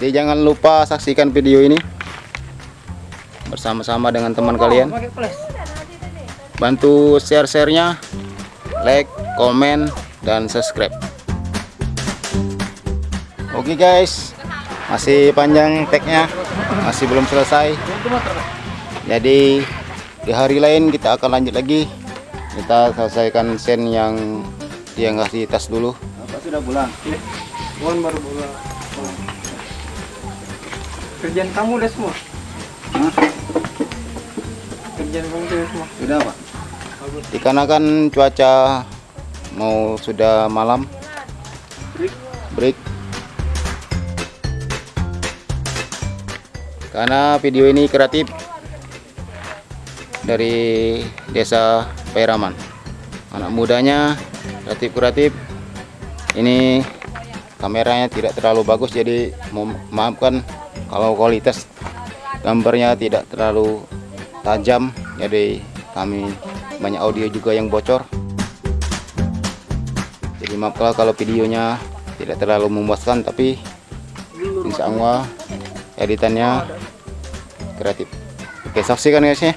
Jadi jangan lupa saksikan video ini bersama-sama dengan teman kalian. Bantu share-sharenya, like, komen, dan subscribe. Oke guys, masih panjang tagnya, masih belum selesai. Jadi di hari lain kita akan lanjut lagi. Kita selesaikan sen yang dia ngasih tas dulu. Apa sudah pulang? Wan baru pulang. Kerjaan kamu udah semua? Hah? Kerjaan kamu udah semua? Sudah pak? Dikarenakan cuaca mau sudah malam, break. Karena video ini kreatif dari desa Pairaman. Anak mudanya kreatif-kreatif. Ini kameranya tidak terlalu bagus jadi maafkan kalau kualitas gambarnya tidak terlalu tajam jadi kami banyak audio juga yang bocor. Jadi maaflah kalau videonya tidak terlalu memuaskan tapi insya Allah editannya kreatif. Oke saksikan guys ya